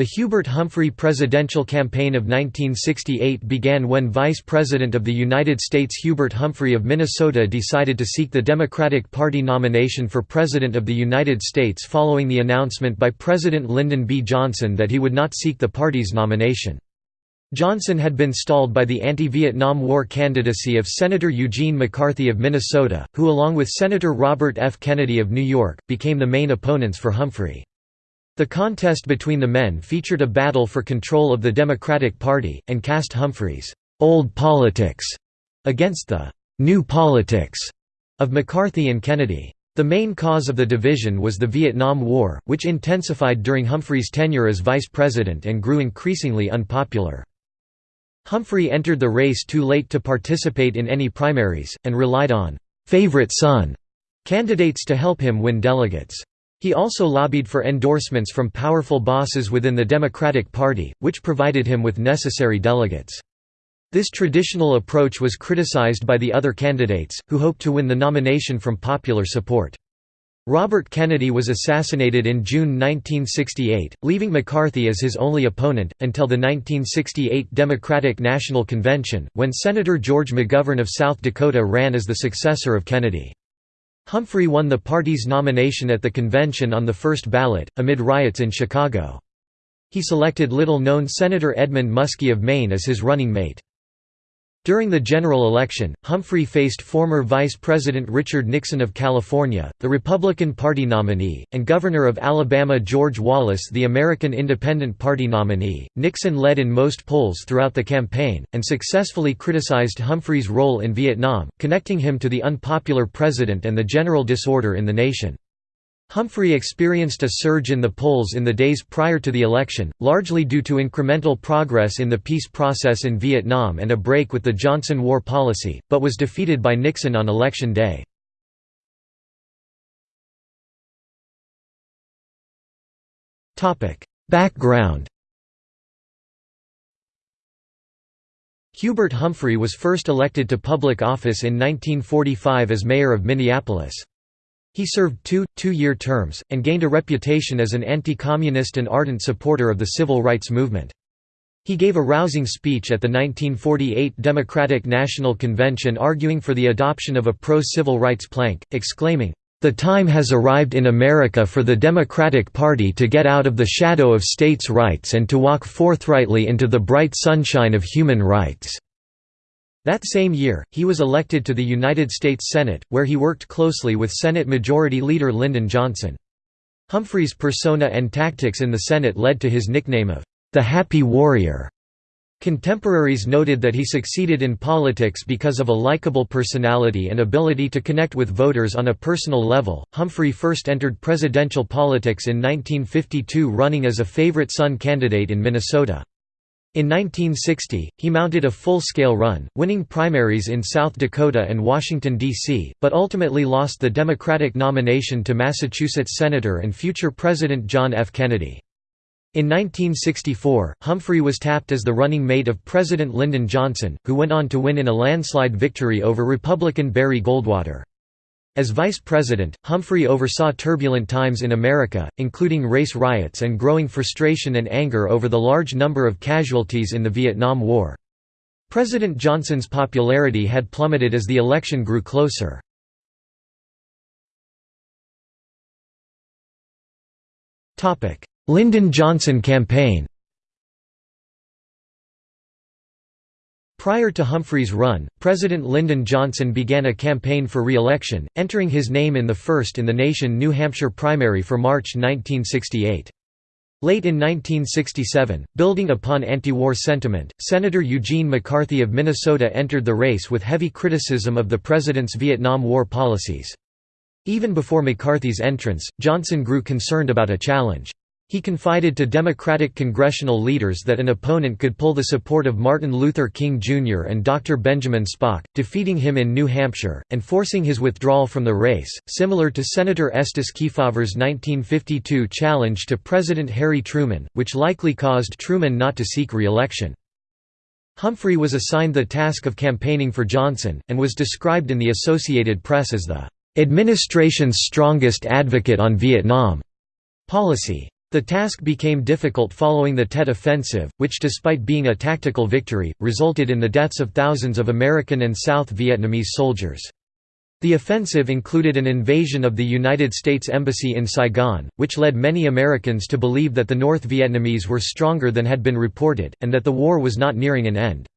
The Hubert Humphrey presidential campaign of 1968 began when Vice President of the United States Hubert Humphrey of Minnesota decided to seek the Democratic Party nomination for President of the United States following the announcement by President Lyndon B. Johnson that he would not seek the party's nomination. Johnson had been stalled by the anti-Vietnam War candidacy of Senator Eugene McCarthy of Minnesota, who along with Senator Robert F. Kennedy of New York, became the main opponents for Humphrey. The contest between the men featured a battle for control of the Democratic Party, and cast Humphrey's «old politics» against the «new politics» of McCarthy and Kennedy. The main cause of the division was the Vietnam War, which intensified during Humphrey's tenure as vice president and grew increasingly unpopular. Humphrey entered the race too late to participate in any primaries, and relied on «favorite son» candidates to help him win delegates. He also lobbied for endorsements from powerful bosses within the Democratic Party, which provided him with necessary delegates. This traditional approach was criticized by the other candidates, who hoped to win the nomination from popular support. Robert Kennedy was assassinated in June 1968, leaving McCarthy as his only opponent, until the 1968 Democratic National Convention, when Senator George McGovern of South Dakota ran as the successor of Kennedy. Humphrey won the party's nomination at the convention on the first ballot, amid riots in Chicago. He selected little-known Senator Edmund Muskie of Maine as his running mate. During the general election, Humphrey faced former Vice President Richard Nixon of California, the Republican Party nominee, and Governor of Alabama George Wallace the American Independent Party nominee. Nixon led in most polls throughout the campaign, and successfully criticized Humphrey's role in Vietnam, connecting him to the unpopular president and the general disorder in the nation. Humphrey experienced a surge in the polls in the days prior to the election, largely due to incremental progress in the peace process in Vietnam and a break with the Johnson war policy, but was defeated by Nixon on election day. Background Hubert Humphrey was first elected to public office in 1945 as mayor of Minneapolis. He served two, two-year terms, and gained a reputation as an anti-communist and ardent supporter of the civil rights movement. He gave a rousing speech at the 1948 Democratic National Convention arguing for the adoption of a pro-civil rights plank, exclaiming, "...the time has arrived in America for the Democratic Party to get out of the shadow of states' rights and to walk forthrightly into the bright sunshine of human rights." That same year, he was elected to the United States Senate, where he worked closely with Senate Majority Leader Lyndon Johnson. Humphrey's persona and tactics in the Senate led to his nickname of, "...the Happy Warrior." Contemporaries noted that he succeeded in politics because of a likable personality and ability to connect with voters on a personal level. Humphrey first entered presidential politics in 1952 running as a favorite son candidate in Minnesota. In 1960, he mounted a full-scale run, winning primaries in South Dakota and Washington, D.C., but ultimately lost the Democratic nomination to Massachusetts Senator and future President John F. Kennedy. In 1964, Humphrey was tapped as the running mate of President Lyndon Johnson, who went on to win in a landslide victory over Republican Barry Goldwater. As vice president, Humphrey oversaw turbulent times in America, including race riots and growing frustration and anger over the large number of casualties in the Vietnam War. President Johnson's popularity had plummeted as the election grew closer. Lyndon Johnson campaign Prior to Humphrey's run, President Lyndon Johnson began a campaign for re-election, entering his name in the first-in-the-nation New Hampshire primary for March 1968. Late in 1967, building upon anti-war sentiment, Senator Eugene McCarthy of Minnesota entered the race with heavy criticism of the president's Vietnam War policies. Even before McCarthy's entrance, Johnson grew concerned about a challenge. He confided to Democratic congressional leaders that an opponent could pull the support of Martin Luther King Jr. and Dr. Benjamin Spock, defeating him in New Hampshire, and forcing his withdrawal from the race, similar to Senator Estes Kefauver's 1952 challenge to President Harry Truman, which likely caused Truman not to seek re-election. Humphrey was assigned the task of campaigning for Johnson, and was described in the Associated Press as the "...administration's strongest advocate on Vietnam." policy. The task became difficult following the Tet Offensive, which despite being a tactical victory, resulted in the deaths of thousands of American and South Vietnamese soldiers. The offensive included an invasion of the United States Embassy in Saigon, which led many Americans to believe that the North Vietnamese were stronger than had been reported, and that the war was not nearing an end.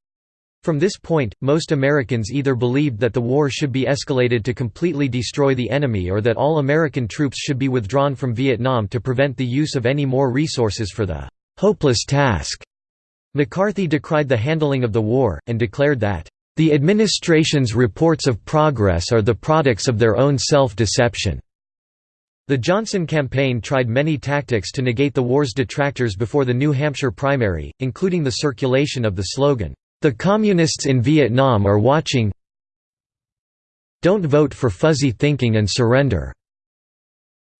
From this point, most Americans either believed that the war should be escalated to completely destroy the enemy or that all American troops should be withdrawn from Vietnam to prevent the use of any more resources for the "'hopeless task'". McCarthy decried the handling of the war, and declared that, "'the administration's reports of progress are the products of their own self-deception'". The Johnson campaign tried many tactics to negate the war's detractors before the New Hampshire primary, including the circulation of the slogan, the Communists in Vietnam are watching Don't vote for fuzzy thinking and surrender.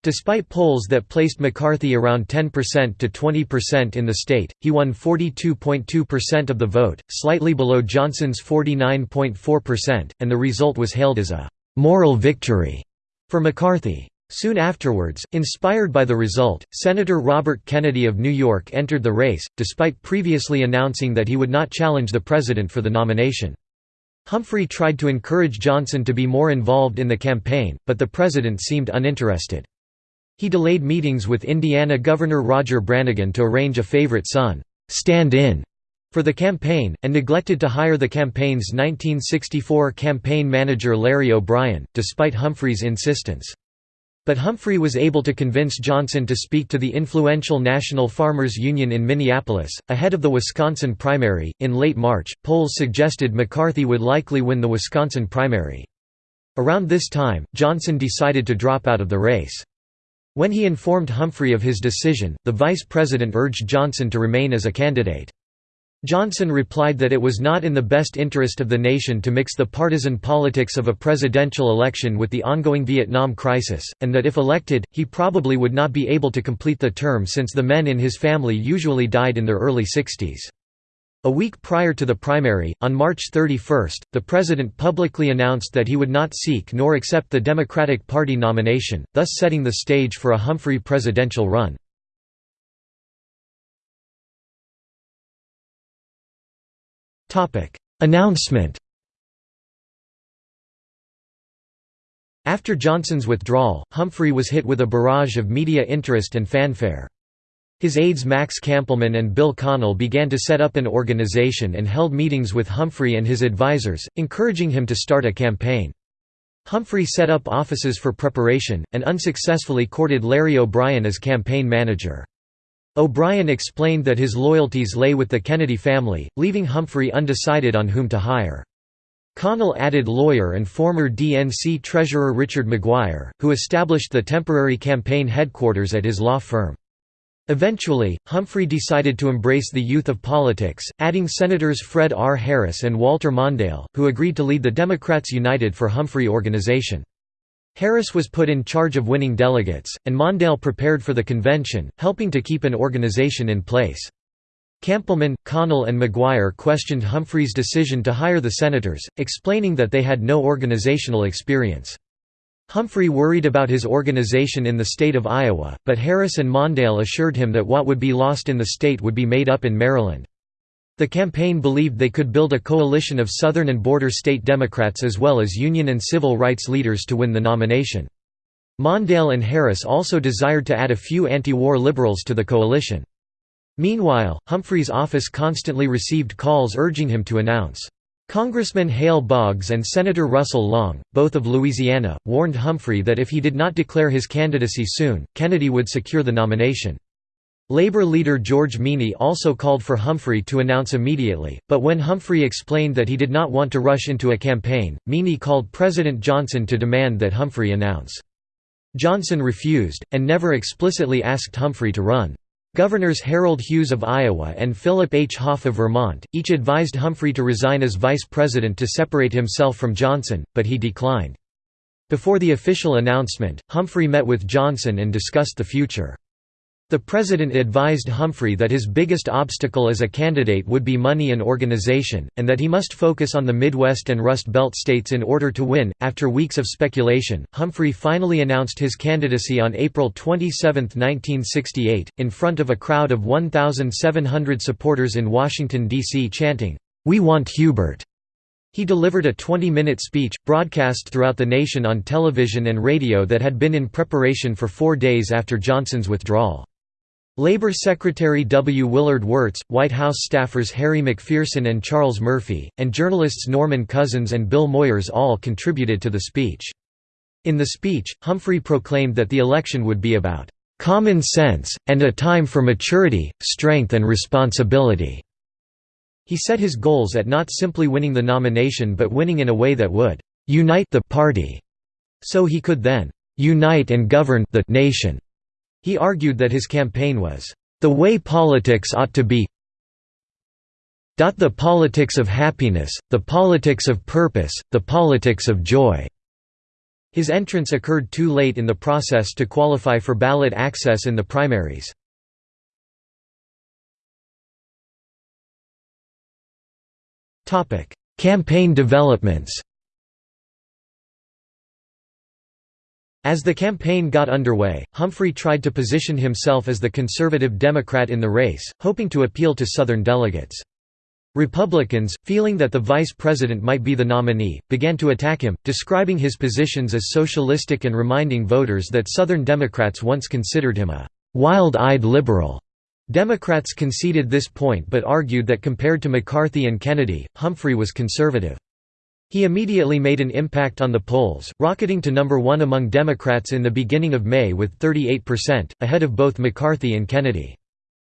Despite polls that placed McCarthy around 10% to 20% in the state, he won 42.2% of the vote, slightly below Johnson's 49.4%, and the result was hailed as a «moral victory» for McCarthy. Soon afterwards, inspired by the result, Senator Robert Kennedy of New York entered the race, despite previously announcing that he would not challenge the president for the nomination. Humphrey tried to encourage Johnson to be more involved in the campaign, but the president seemed uninterested. He delayed meetings with Indiana Governor Roger Branigin to arrange a favorite son, stand-in, for the campaign, and neglected to hire the campaign's 1964 campaign manager Larry O'Brien, despite Humphrey's insistence. But Humphrey was able to convince Johnson to speak to the influential National Farmers Union in Minneapolis, ahead of the Wisconsin primary. In late March, polls suggested McCarthy would likely win the Wisconsin primary. Around this time, Johnson decided to drop out of the race. When he informed Humphrey of his decision, the vice president urged Johnson to remain as a candidate. Johnson replied that it was not in the best interest of the nation to mix the partisan politics of a presidential election with the ongoing Vietnam crisis, and that if elected, he probably would not be able to complete the term since the men in his family usually died in their early 60s. A week prior to the primary, on March 31, the president publicly announced that he would not seek nor accept the Democratic Party nomination, thus setting the stage for a Humphrey presidential run. Announcement After Johnson's withdrawal, Humphrey was hit with a barrage of media interest and fanfare. His aides Max Kampelman and Bill Connell began to set up an organization and held meetings with Humphrey and his advisers, encouraging him to start a campaign. Humphrey set up offices for preparation, and unsuccessfully courted Larry O'Brien as campaign manager. O'Brien explained that his loyalties lay with the Kennedy family, leaving Humphrey undecided on whom to hire. Connell added lawyer and former DNC treasurer Richard McGuire, who established the temporary campaign headquarters at his law firm. Eventually, Humphrey decided to embrace the youth of politics, adding Senators Fred R. Harris and Walter Mondale, who agreed to lead the Democrats United for Humphrey organization. Harris was put in charge of winning delegates, and Mondale prepared for the convention, helping to keep an organization in place. Kampelman, Connell and McGuire questioned Humphrey's decision to hire the senators, explaining that they had no organizational experience. Humphrey worried about his organization in the state of Iowa, but Harris and Mondale assured him that what would be lost in the state would be made up in Maryland. The campaign believed they could build a coalition of Southern and border state Democrats as well as union and civil rights leaders to win the nomination. Mondale and Harris also desired to add a few anti-war liberals to the coalition. Meanwhile, Humphrey's office constantly received calls urging him to announce. Congressman Hale Boggs and Senator Russell Long, both of Louisiana, warned Humphrey that if he did not declare his candidacy soon, Kennedy would secure the nomination. Labor leader George Meany also called for Humphrey to announce immediately, but when Humphrey explained that he did not want to rush into a campaign, Meany called President Johnson to demand that Humphrey announce. Johnson refused, and never explicitly asked Humphrey to run. Governors Harold Hughes of Iowa and Philip H. Hoff of Vermont, each advised Humphrey to resign as vice president to separate himself from Johnson, but he declined. Before the official announcement, Humphrey met with Johnson and discussed the future. The president advised Humphrey that his biggest obstacle as a candidate would be money and organization, and that he must focus on the Midwest and Rust Belt states in order to win. After weeks of speculation, Humphrey finally announced his candidacy on April 27, 1968, in front of a crowd of 1,700 supporters in Washington, D.C., chanting, We want Hubert. He delivered a 20-minute speech, broadcast throughout the nation on television and radio that had been in preparation for four days after Johnson's withdrawal. Labor Secretary W. Willard Wirtz, White House staffers Harry McPherson and Charles Murphy, and journalists Norman Cousins and Bill Moyers all contributed to the speech. In the speech, Humphrey proclaimed that the election would be about "...common sense, and a time for maturity, strength and responsibility." He set his goals at not simply winning the nomination but winning in a way that would "...unite the party," so he could then "...unite and govern the nation." He argued that his campaign was, "...the way politics ought to be the politics of happiness, the politics of purpose, the politics of joy." His entrance occurred too late in the process to qualify for ballot access in the primaries. Campaign developments As the campaign got underway, Humphrey tried to position himself as the conservative Democrat in the race, hoping to appeal to Southern delegates. Republicans, feeling that the vice president might be the nominee, began to attack him, describing his positions as socialistic and reminding voters that Southern Democrats once considered him a «wild-eyed liberal». Democrats conceded this point but argued that compared to McCarthy and Kennedy, Humphrey was conservative. He immediately made an impact on the polls, rocketing to number one among Democrats in the beginning of May with 38%, ahead of both McCarthy and Kennedy.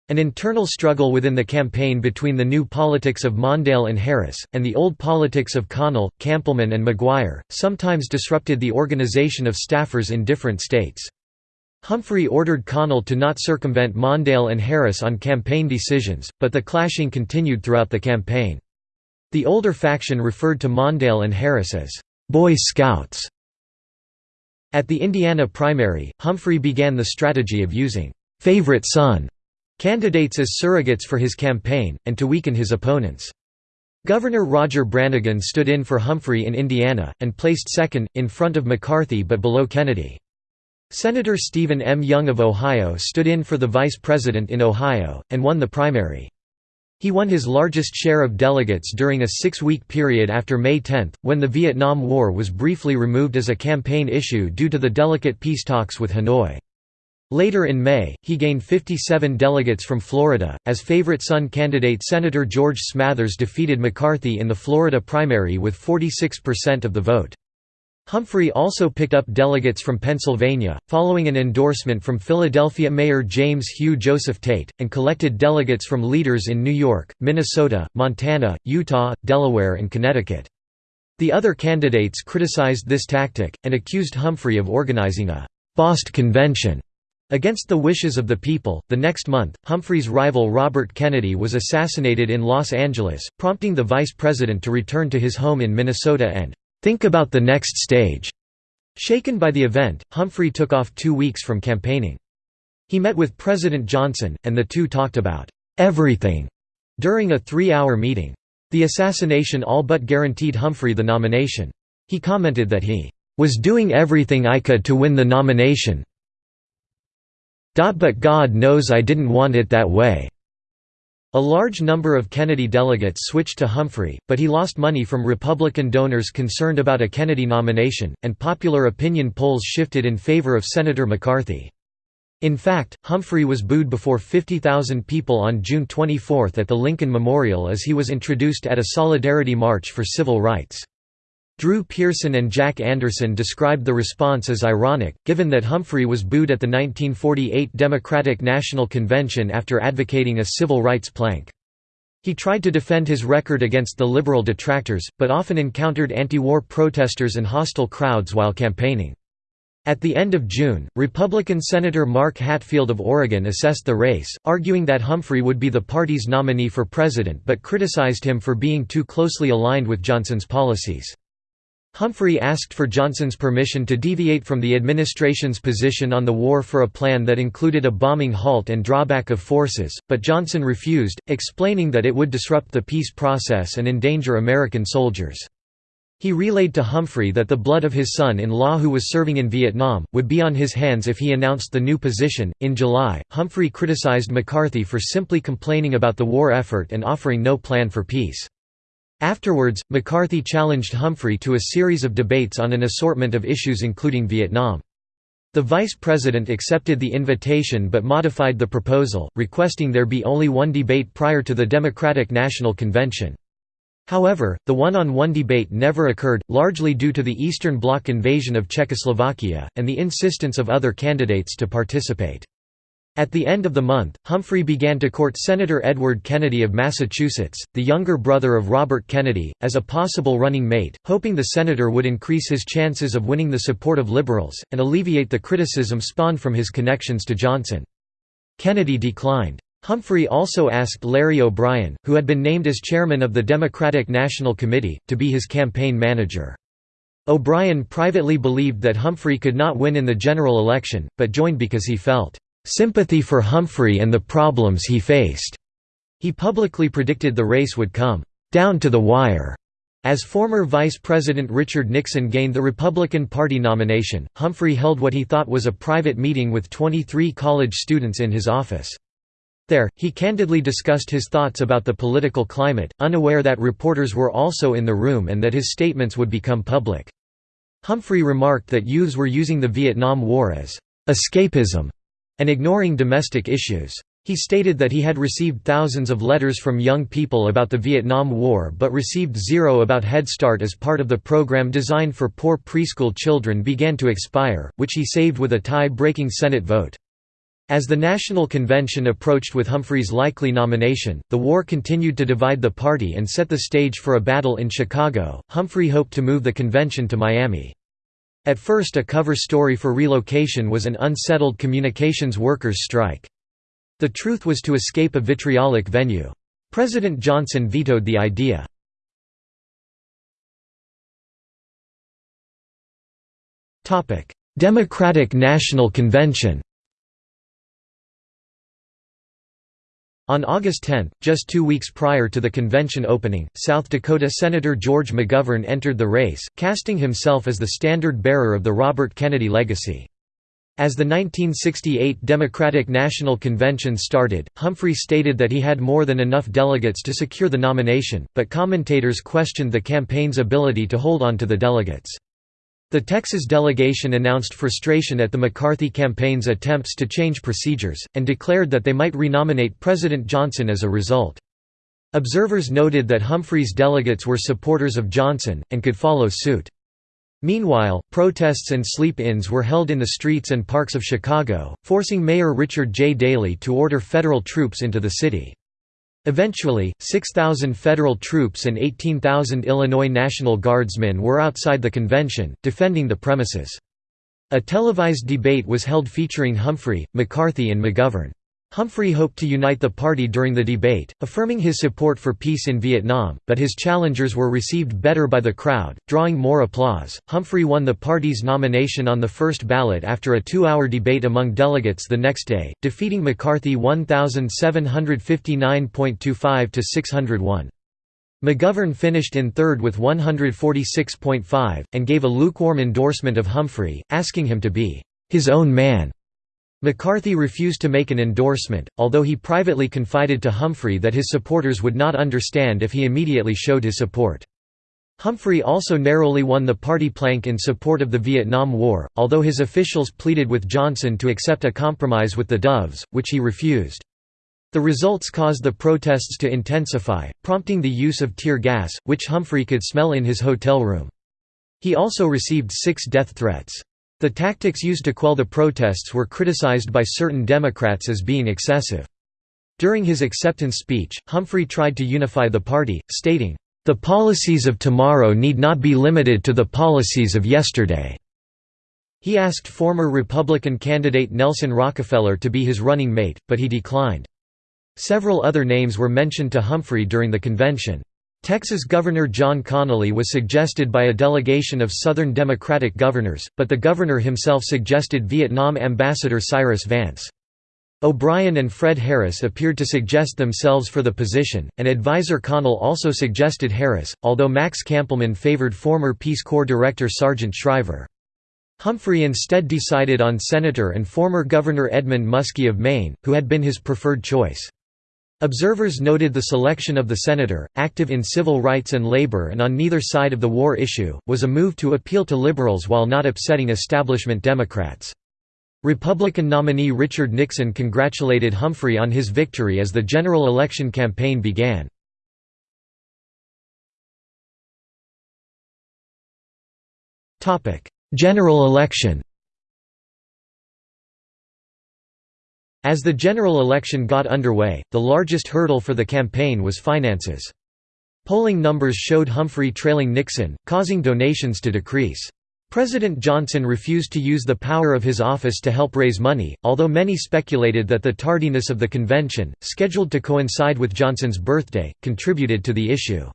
An internal struggle within the campaign between the new politics of Mondale and Harris, and the old politics of Connell, Kampelman and McGuire, sometimes disrupted the organization of staffers in different states. Humphrey ordered Connell to not circumvent Mondale and Harris on campaign decisions, but the clashing continued throughout the campaign. The older faction referred to Mondale and Harris as «Boy Scouts». At the Indiana primary, Humphrey began the strategy of using «favorite son» candidates as surrogates for his campaign, and to weaken his opponents. Governor Roger Branigin stood in for Humphrey in Indiana, and placed second, in front of McCarthy but below Kennedy. Senator Stephen M. Young of Ohio stood in for the vice president in Ohio, and won the primary. He won his largest share of delegates during a six-week period after May 10, when the Vietnam War was briefly removed as a campaign issue due to the delicate peace talks with Hanoi. Later in May, he gained 57 delegates from Florida, as favorite son candidate Senator George Smathers defeated McCarthy in the Florida primary with 46% of the vote. Humphrey also picked up delegates from Pennsylvania, following an endorsement from Philadelphia Mayor James Hugh Joseph Tate, and collected delegates from leaders in New York, Minnesota, Montana, Utah, Delaware and Connecticut. The other candidates criticized this tactic, and accused Humphrey of organizing a «Bost convention» Against the wishes of the people, the next month, Humphrey's rival Robert Kennedy was assassinated in Los Angeles, prompting the vice president to return to his home in Minnesota and Think about the next stage. Shaken by the event, Humphrey took off two weeks from campaigning. He met with President Johnson, and the two talked about everything during a three-hour meeting. The assassination all but guaranteed Humphrey the nomination. He commented that he was doing everything I could to win the nomination. But God knows I didn't want it that way. A large number of Kennedy delegates switched to Humphrey, but he lost money from Republican donors concerned about a Kennedy nomination, and popular opinion polls shifted in favor of Senator McCarthy. In fact, Humphrey was booed before 50,000 people on June 24 at the Lincoln Memorial as he was introduced at a solidarity march for civil rights. Drew Pearson and Jack Anderson described the response as ironic, given that Humphrey was booed at the 1948 Democratic National Convention after advocating a civil rights plank. He tried to defend his record against the liberal detractors, but often encountered anti-war protesters and hostile crowds while campaigning. At the end of June, Republican Senator Mark Hatfield of Oregon assessed the race, arguing that Humphrey would be the party's nominee for president but criticized him for being too closely aligned with Johnson's policies. Humphrey asked for Johnson's permission to deviate from the administration's position on the war for a plan that included a bombing halt and drawback of forces, but Johnson refused, explaining that it would disrupt the peace process and endanger American soldiers. He relayed to Humphrey that the blood of his son-in-law who was serving in Vietnam would be on his hands if he announced the new position. In July, Humphrey criticized McCarthy for simply complaining about the war effort and offering no plan for peace. Afterwards, McCarthy challenged Humphrey to a series of debates on an assortment of issues including Vietnam. The vice president accepted the invitation but modified the proposal, requesting there be only one debate prior to the Democratic National Convention. However, the one-on-one -on -one debate never occurred, largely due to the Eastern Bloc invasion of Czechoslovakia, and the insistence of other candidates to participate. At the end of the month, Humphrey began to court Senator Edward Kennedy of Massachusetts, the younger brother of Robert Kennedy, as a possible running mate, hoping the senator would increase his chances of winning the support of liberals, and alleviate the criticism spawned from his connections to Johnson. Kennedy declined. Humphrey also asked Larry O'Brien, who had been named as chairman of the Democratic National Committee, to be his campaign manager. O'Brien privately believed that Humphrey could not win in the general election, but joined because he felt sympathy for Humphrey and the problems he faced. He publicly predicted the race would come down to the wire. As former Vice President Richard Nixon gained the Republican Party nomination, Humphrey held what he thought was a private meeting with 23 college students in his office. There, he candidly discussed his thoughts about the political climate, unaware that reporters were also in the room and that his statements would become public. Humphrey remarked that youths were using the Vietnam War as escapism and ignoring domestic issues. He stated that he had received thousands of letters from young people about the Vietnam War but received zero about Head Start as part of the program designed for poor preschool children began to expire, which he saved with a tie-breaking Senate vote. As the National Convention approached with Humphrey's likely nomination, the war continued to divide the party and set the stage for a battle in Chicago. Humphrey hoped to move the convention to Miami. At first a cover story for relocation was an unsettled communications workers' strike. The truth was to escape a vitriolic venue. President Johnson vetoed the idea. Democratic National Convention On August 10, just two weeks prior to the convention opening, South Dakota Senator George McGovern entered the race, casting himself as the standard-bearer of the Robert Kennedy legacy. As the 1968 Democratic National Convention started, Humphrey stated that he had more than enough delegates to secure the nomination, but commentators questioned the campaign's ability to hold on to the delegates. The Texas delegation announced frustration at the McCarthy campaign's attempts to change procedures, and declared that they might renominate President Johnson as a result. Observers noted that Humphrey's delegates were supporters of Johnson, and could follow suit. Meanwhile, protests and sleep-ins were held in the streets and parks of Chicago, forcing Mayor Richard J. Daley to order federal troops into the city. Eventually, 6,000 federal troops and 18,000 Illinois National Guardsmen were outside the convention, defending the premises. A televised debate was held featuring Humphrey, McCarthy and McGovern. Humphrey hoped to unite the party during the debate, affirming his support for peace in Vietnam, but his challengers were received better by the crowd, drawing more applause. Humphrey won the party's nomination on the first ballot after a two hour debate among delegates the next day, defeating McCarthy 1,759.25 to 601. McGovern finished in third with 146.5, and gave a lukewarm endorsement of Humphrey, asking him to be his own man. McCarthy refused to make an endorsement, although he privately confided to Humphrey that his supporters would not understand if he immediately showed his support. Humphrey also narrowly won the party plank in support of the Vietnam War, although his officials pleaded with Johnson to accept a compromise with the Doves, which he refused. The results caused the protests to intensify, prompting the use of tear gas, which Humphrey could smell in his hotel room. He also received six death threats. The tactics used to quell the protests were criticized by certain Democrats as being excessive. During his acceptance speech, Humphrey tried to unify the party, stating, "...the policies of tomorrow need not be limited to the policies of yesterday." He asked former Republican candidate Nelson Rockefeller to be his running mate, but he declined. Several other names were mentioned to Humphrey during the convention. Texas Governor John Connally was suggested by a delegation of Southern Democratic governors, but the governor himself suggested Vietnam Ambassador Cyrus Vance. O'Brien and Fred Harris appeared to suggest themselves for the position, and advisor Connell also suggested Harris, although Max Kampelman favored former Peace Corps Director Sargent Shriver. Humphrey instead decided on Senator and former Governor Edmund Muskie of Maine, who had been his preferred choice. Observers noted the selection of the senator, active in civil rights and labor and on neither side of the war issue, was a move to appeal to liberals while not upsetting establishment Democrats. Republican nominee Richard Nixon congratulated Humphrey on his victory as the general election campaign began. General election As the general election got underway, the largest hurdle for the campaign was finances. Polling numbers showed Humphrey trailing Nixon, causing donations to decrease. President Johnson refused to use the power of his office to help raise money, although many speculated that the tardiness of the convention, scheduled to coincide with Johnson's birthday, contributed to the issue.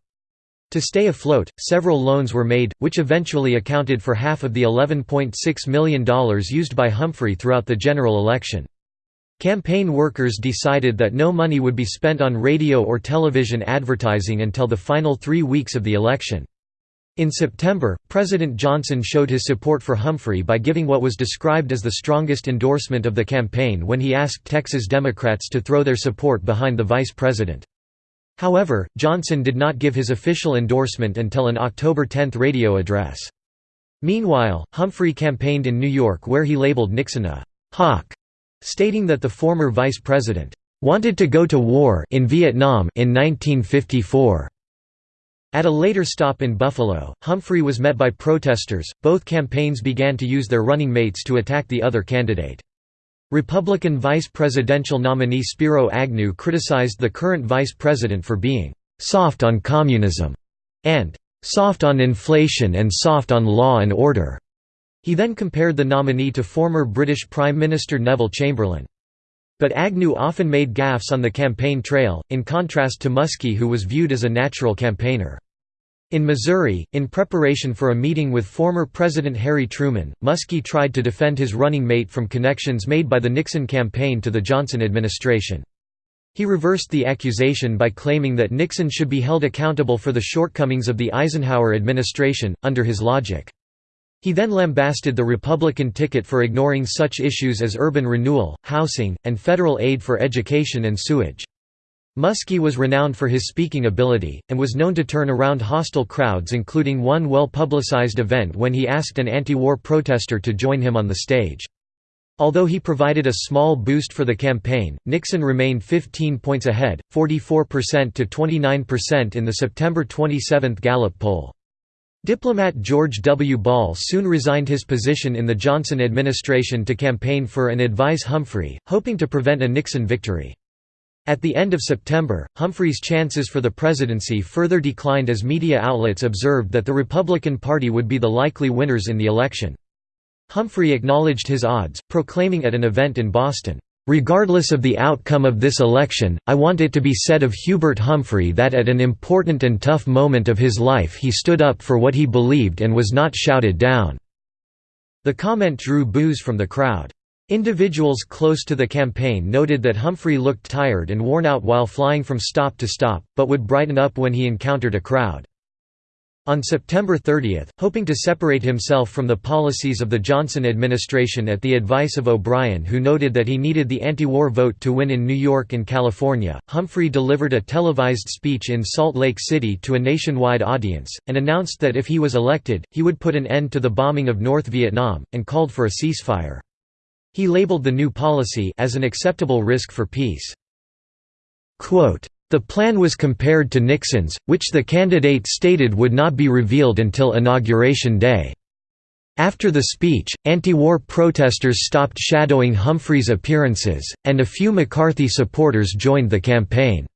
To stay afloat, several loans were made, which eventually accounted for half of the $11.6 million used by Humphrey throughout the general election. Campaign workers decided that no money would be spent on radio or television advertising until the final three weeks of the election. In September, President Johnson showed his support for Humphrey by giving what was described as the strongest endorsement of the campaign when he asked Texas Democrats to throw their support behind the vice president. However, Johnson did not give his official endorsement until an October 10 radio address. Meanwhile, Humphrey campaigned in New York where he labeled Nixon a «hawk», stating that the former vice president «wanted to go to war in Vietnam in 1954». At a later stop in Buffalo, Humphrey was met by protesters. Both campaigns began to use their running mates to attack the other candidate. Republican vice presidential nominee Spiro Agnew criticized the current vice president for being soft on communism and soft on inflation and soft on law and order. He then compared the nominee to former British Prime Minister Neville Chamberlain. But Agnew often made gaffes on the campaign trail, in contrast to Muskie who was viewed as a natural campaigner. In Missouri, in preparation for a meeting with former President Harry Truman, Muskie tried to defend his running mate from connections made by the Nixon campaign to the Johnson administration. He reversed the accusation by claiming that Nixon should be held accountable for the shortcomings of the Eisenhower administration, under his logic. He then lambasted the Republican ticket for ignoring such issues as urban renewal, housing, and federal aid for education and sewage. Muskie was renowned for his speaking ability, and was known to turn around hostile crowds including one well-publicized event when he asked an anti-war protester to join him on the stage. Although he provided a small boost for the campaign, Nixon remained 15 points ahead, 44% to 29% in the September 27 Gallup poll. Diplomat George W. Ball soon resigned his position in the Johnson administration to campaign for and advise Humphrey, hoping to prevent a Nixon victory. At the end of September, Humphrey's chances for the presidency further declined as media outlets observed that the Republican Party would be the likely winners in the election. Humphrey acknowledged his odds, proclaiming at an event in Boston, Regardless of the outcome of this election, I want it to be said of Hubert Humphrey that at an important and tough moment of his life he stood up for what he believed and was not shouted down." The comment drew boos from the crowd. Individuals close to the campaign noted that Humphrey looked tired and worn out while flying from stop to stop, but would brighten up when he encountered a crowd. On September 30, hoping to separate himself from the policies of the Johnson administration at the advice of O'Brien who noted that he needed the anti-war vote to win in New York and California, Humphrey delivered a televised speech in Salt Lake City to a nationwide audience, and announced that if he was elected, he would put an end to the bombing of North Vietnam, and called for a ceasefire. He labeled the new policy as an acceptable risk for peace. Quote, the plan was compared to Nixon's, which the candidate stated would not be revealed until Inauguration Day. After the speech, anti-war protesters stopped shadowing Humphrey's appearances, and a few McCarthy supporters joined the campaign.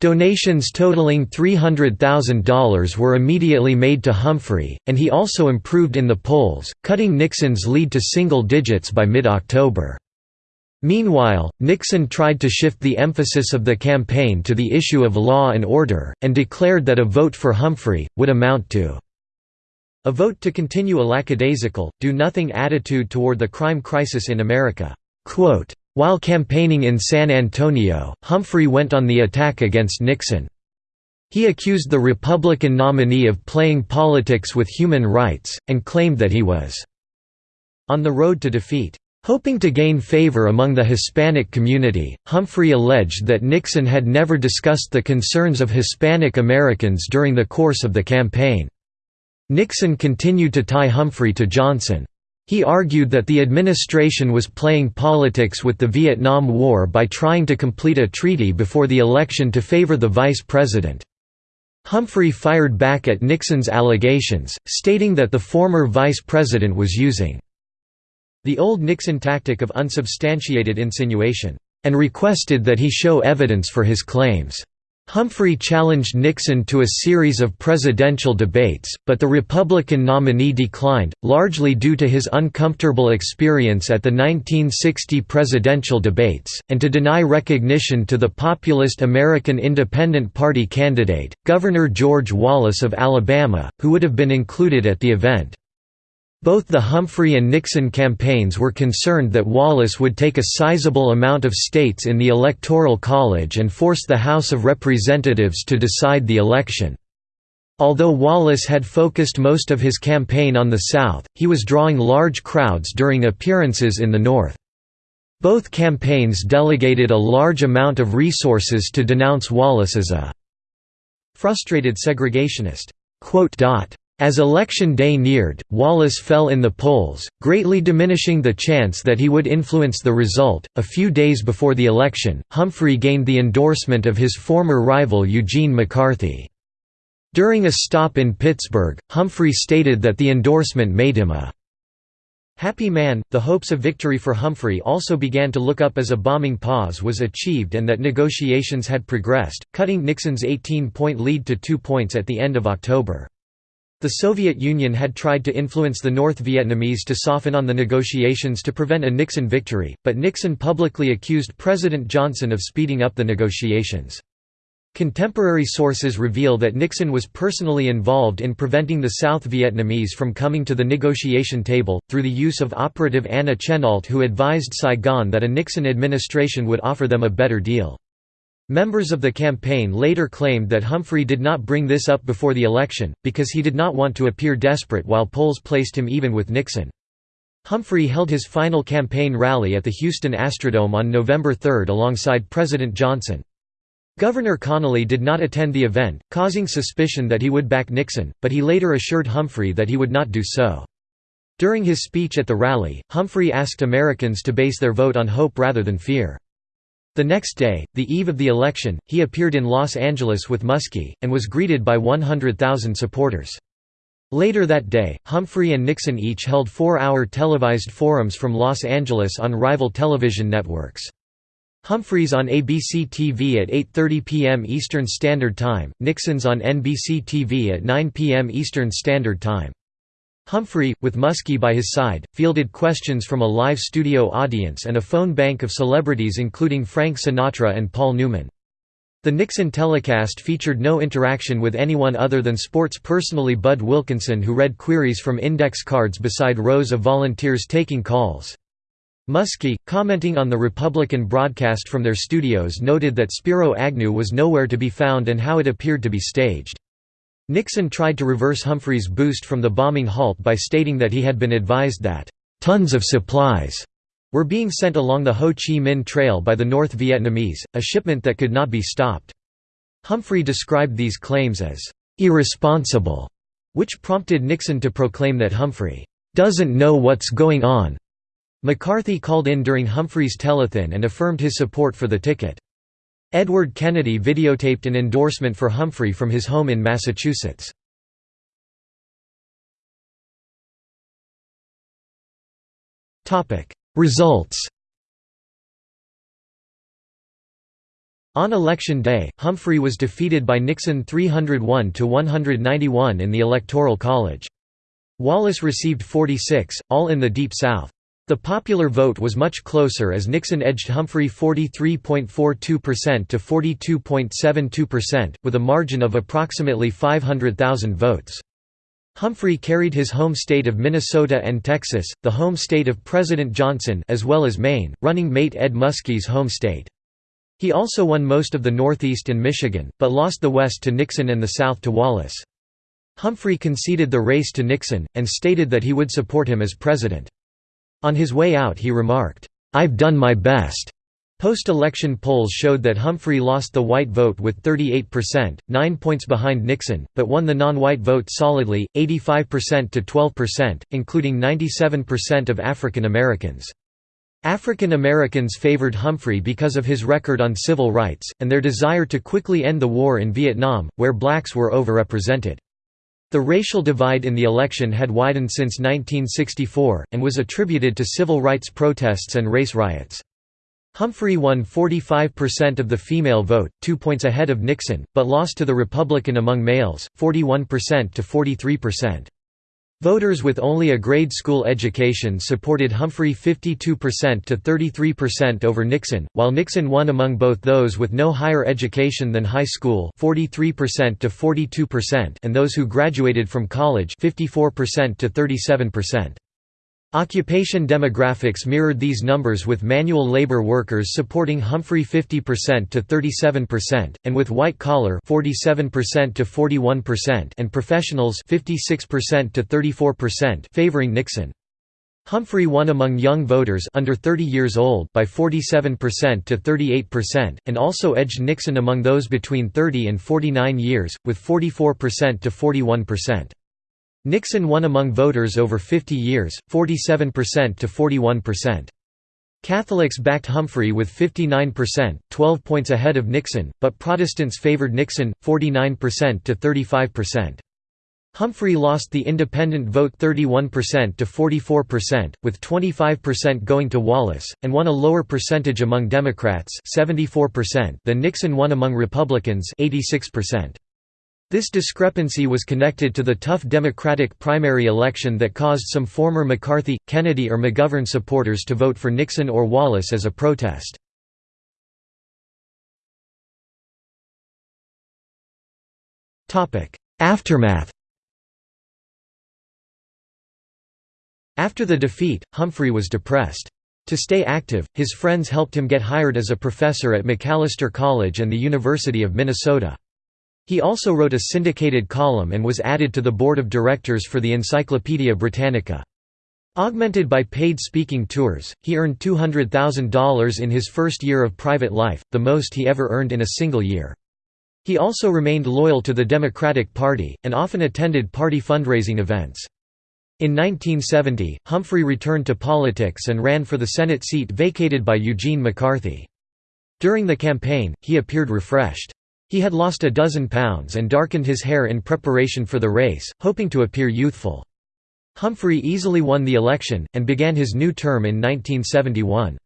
Donations totaling $300,000 were immediately made to Humphrey, and he also improved in the polls, cutting Nixon's lead to single digits by mid-October. Meanwhile, Nixon tried to shift the emphasis of the campaign to the issue of law and order, and declared that a vote for Humphrey, would amount to a vote to continue a lackadaisical, do-nothing attitude toward the crime crisis in America. Quote, While campaigning in San Antonio, Humphrey went on the attack against Nixon. He accused the Republican nominee of playing politics with human rights, and claimed that he was on the road to defeat. Hoping to gain favor among the Hispanic community, Humphrey alleged that Nixon had never discussed the concerns of Hispanic Americans during the course of the campaign. Nixon continued to tie Humphrey to Johnson. He argued that the administration was playing politics with the Vietnam War by trying to complete a treaty before the election to favor the vice president. Humphrey fired back at Nixon's allegations, stating that the former vice president was using the old Nixon tactic of unsubstantiated insinuation, and requested that he show evidence for his claims. Humphrey challenged Nixon to a series of presidential debates, but the Republican nominee declined, largely due to his uncomfortable experience at the 1960 presidential debates, and to deny recognition to the populist American Independent Party candidate, Governor George Wallace of Alabama, who would have been included at the event. Both the Humphrey and Nixon campaigns were concerned that Wallace would take a sizable amount of states in the Electoral College and force the House of Representatives to decide the election. Although Wallace had focused most of his campaign on the South, he was drawing large crowds during appearances in the North. Both campaigns delegated a large amount of resources to denounce Wallace as a frustrated segregationist. As election day neared, Wallace fell in the polls, greatly diminishing the chance that he would influence the result. A few days before the election, Humphrey gained the endorsement of his former rival Eugene McCarthy. During a stop in Pittsburgh, Humphrey stated that the endorsement made him a happy man. The hopes of victory for Humphrey also began to look up as a bombing pause was achieved and that negotiations had progressed, cutting Nixon's 18 point lead to two points at the end of October. The Soviet Union had tried to influence the North Vietnamese to soften on the negotiations to prevent a Nixon victory, but Nixon publicly accused President Johnson of speeding up the negotiations. Contemporary sources reveal that Nixon was personally involved in preventing the South Vietnamese from coming to the negotiation table, through the use of operative Anna Chennault who advised Saigon that a Nixon administration would offer them a better deal. Members of the campaign later claimed that Humphrey did not bring this up before the election, because he did not want to appear desperate while polls placed him even with Nixon. Humphrey held his final campaign rally at the Houston Astrodome on November 3 alongside President Johnson. Governor Connally did not attend the event, causing suspicion that he would back Nixon, but he later assured Humphrey that he would not do so. During his speech at the rally, Humphrey asked Americans to base their vote on hope rather than fear. The next day, the eve of the election, he appeared in Los Angeles with Muskie, and was greeted by 100,000 supporters. Later that day, Humphrey and Nixon each held four-hour televised forums from Los Angeles on rival television networks. Humphreys on ABC TV at 8.30 p.m. Eastern Standard Time, Nixon's on NBC TV at 9 p.m. Eastern Standard Time. Humphrey, with Muskie by his side, fielded questions from a live studio audience and a phone bank of celebrities including Frank Sinatra and Paul Newman. The Nixon telecast featured no interaction with anyone other than sports personally Bud Wilkinson who read queries from index cards beside rows of volunteers taking calls. Muskie, commenting on the Republican broadcast from their studios noted that Spiro Agnew was nowhere to be found and how it appeared to be staged. Nixon tried to reverse Humphrey's boost from the bombing halt by stating that he had been advised that, "...tons of supplies," were being sent along the Ho Chi Minh Trail by the North Vietnamese, a shipment that could not be stopped. Humphrey described these claims as, "...irresponsible", which prompted Nixon to proclaim that Humphrey, "...doesn't know what's going on." McCarthy called in during Humphrey's telethon and affirmed his support for the ticket. Edward Kennedy videotaped an endorsement for Humphrey from his home in Massachusetts. Results On election day, Humphrey was defeated by Nixon 301 to 191 in the Electoral College. Wallace received 46, all in the Deep South. The popular vote was much closer as Nixon edged Humphrey 43.42% to 42.72%, with a margin of approximately 500,000 votes. Humphrey carried his home state of Minnesota and Texas, the home state of President Johnson as well as Maine, running mate Ed Muskie's home state. He also won most of the Northeast and Michigan, but lost the West to Nixon and the South to Wallace. Humphrey conceded the race to Nixon, and stated that he would support him as president. On his way out he remarked, "'I've done my best'". Post-election polls showed that Humphrey lost the white vote with 38%, nine points behind Nixon, but won the non-white vote solidly, 85% to 12%, including 97% of African Americans. African Americans favored Humphrey because of his record on civil rights, and their desire to quickly end the war in Vietnam, where blacks were overrepresented. The racial divide in the election had widened since 1964, and was attributed to civil rights protests and race riots. Humphrey won 45% of the female vote, two points ahead of Nixon, but lost to the Republican among males, 41% to 43%. Voters with only a grade school education supported Humphrey 52% to 33% over Nixon, while Nixon won among both those with no higher education than high school 43% to 42% and those who graduated from college 54% to 37%. Occupation demographics mirrored these numbers with manual labor workers supporting Humphrey 50% to 37% and with white collar 47% to 41% and professionals 56% to 34% favoring Nixon. Humphrey won among young voters under 30 years old by 47% to 38% and also edged Nixon among those between 30 and 49 years with 44% to 41%. Nixon won among voters over 50 years, 47% to 41%. Catholics backed Humphrey with 59%, 12 points ahead of Nixon, but Protestants favored Nixon, 49% to 35%. Humphrey lost the independent vote 31% to 44%, with 25% going to Wallace, and won a lower percentage among Democrats 74% than Nixon won among Republicans 86%. This discrepancy was connected to the tough Democratic primary election that caused some former McCarthy, Kennedy or McGovern supporters to vote for Nixon or Wallace as a protest. Aftermath After the defeat, Humphrey was depressed. To stay active, his friends helped him get hired as a professor at Macalester College and the University of Minnesota. He also wrote a syndicated column and was added to the board of directors for the Encyclopaedia Britannica. Augmented by paid speaking tours, he earned $200,000 in his first year of private life, the most he ever earned in a single year. He also remained loyal to the Democratic Party, and often attended party fundraising events. In 1970, Humphrey returned to politics and ran for the Senate seat vacated by Eugene McCarthy. During the campaign, he appeared refreshed. He had lost a dozen pounds and darkened his hair in preparation for the race, hoping to appear youthful. Humphrey easily won the election, and began his new term in 1971.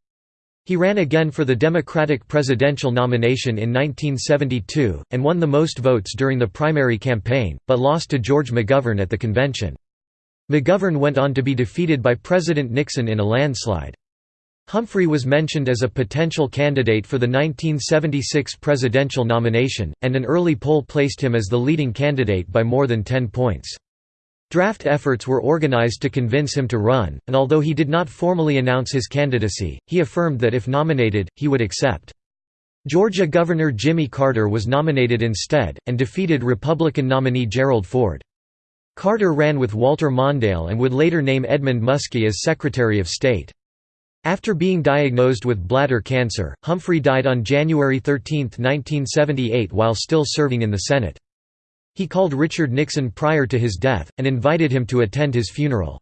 He ran again for the Democratic presidential nomination in 1972, and won the most votes during the primary campaign, but lost to George McGovern at the convention. McGovern went on to be defeated by President Nixon in a landslide. Humphrey was mentioned as a potential candidate for the 1976 presidential nomination, and an early poll placed him as the leading candidate by more than 10 points. Draft efforts were organized to convince him to run, and although he did not formally announce his candidacy, he affirmed that if nominated, he would accept. Georgia Governor Jimmy Carter was nominated instead, and defeated Republican nominee Gerald Ford. Carter ran with Walter Mondale and would later name Edmund Muskie as Secretary of State. After being diagnosed with bladder cancer, Humphrey died on January 13, 1978 while still serving in the Senate. He called Richard Nixon prior to his death, and invited him to attend his funeral.